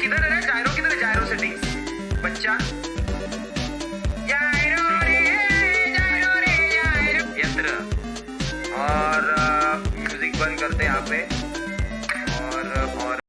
किधर है? जायरो किधर है? जायरो सिटी। बच्चा। जायरो रे जायरो रे, जायरो। और म्यूज़िक बंद करते हैं यहाँ पे। और और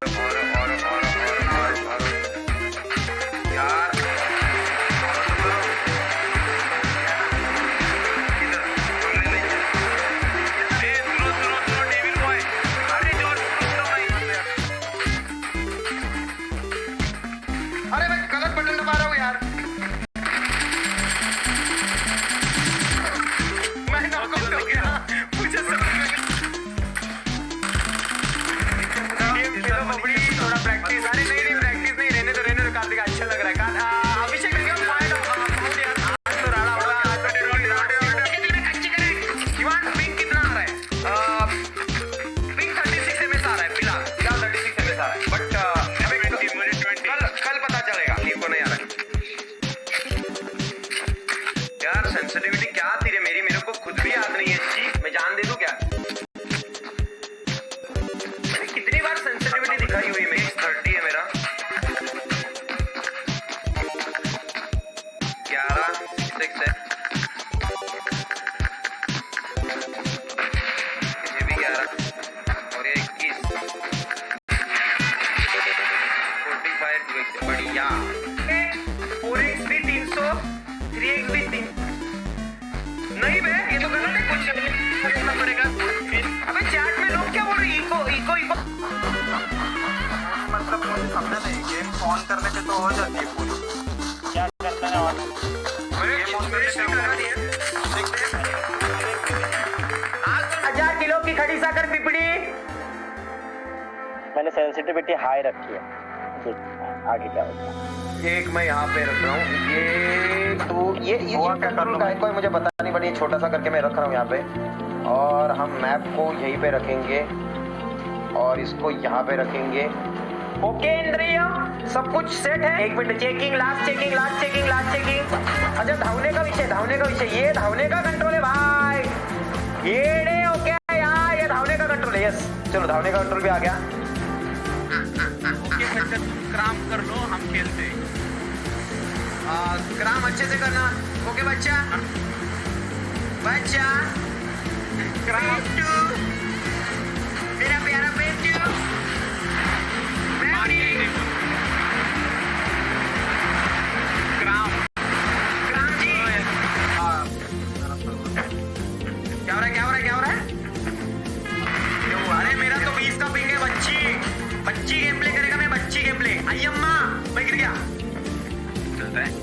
बढ़िया। फोर एक्स भी तीन सौ थ्री एक्स भी तीन। नहीं बे ये तो गलत है। कुछ पूछना पड़ेगा। अबे चैट में लोग क्या बोल रहे इको इको इको मतलब मुझे समझा नहीं। गेम ऑन करने पे तो हो जाती है पूरी। क्या करना है और? मैंने रिफ्रेश भी करा दिया। तो हज़ार किलो की खड़ी साकर पिपड़ी। मैंने सेंसिटिविटी हाई रखी है। देख आगे क्या होता है? एक मैं यहाँ पे रख रहा हूँ। ये तो ये ये हुआ ये कंट्रोल का कोई मुझे पता नहीं बट ये छोटा सा करके मैं रख रहा हूँ यहाँ पे। और हम मैप को यहीं पे रखेंगे। और इसको यहाँ पे रखेंगे। ओके इंद्रिय सब कुछ सेट है। एक minute checking last checking last checking last checking अच्छा धावने का विषय धावने का विषय। ये धावने का कंट्रोल है भाई। ये ओके यार ये धावने का कंट्रोल है यस चलो धावने का कंट्रोल भी आ गया। बच्चा तुम क्राम कर लो, हम खेलते ग्राम अच्छे से करना। ओके बच्चा? बच्चा? पेंटू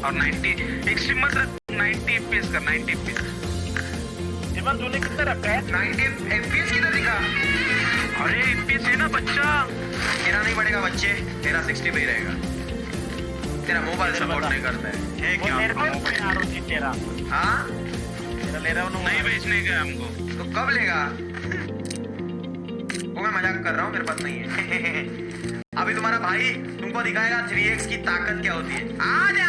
और 90 एक्सट्रीम मत रख 90 एफपीएस कर 90 एफपीएस जीवन तूने कितना रखा है? 90 एफपीएस किधर दिखा? अरे एफपीएस है ना बच्चा? तेरा नहीं पड़ेगा बच्चे तेरा 60 पे ही रहेगा। तेरा मोबाइल सपोर्ट नहीं करता है। है क्या मेरे को पे आरो जी तेरा। हाँ? तेरा ले रहा हूँ नहीं बेचने का हमको। तो कब लेगा? वो मैं मज़ाक कर रहा हूँ मेरे पास नहीं है। अभी तुम्हारा भाई तुमको दिखाएगा 3x की ताकत क्या होती है। आ जा!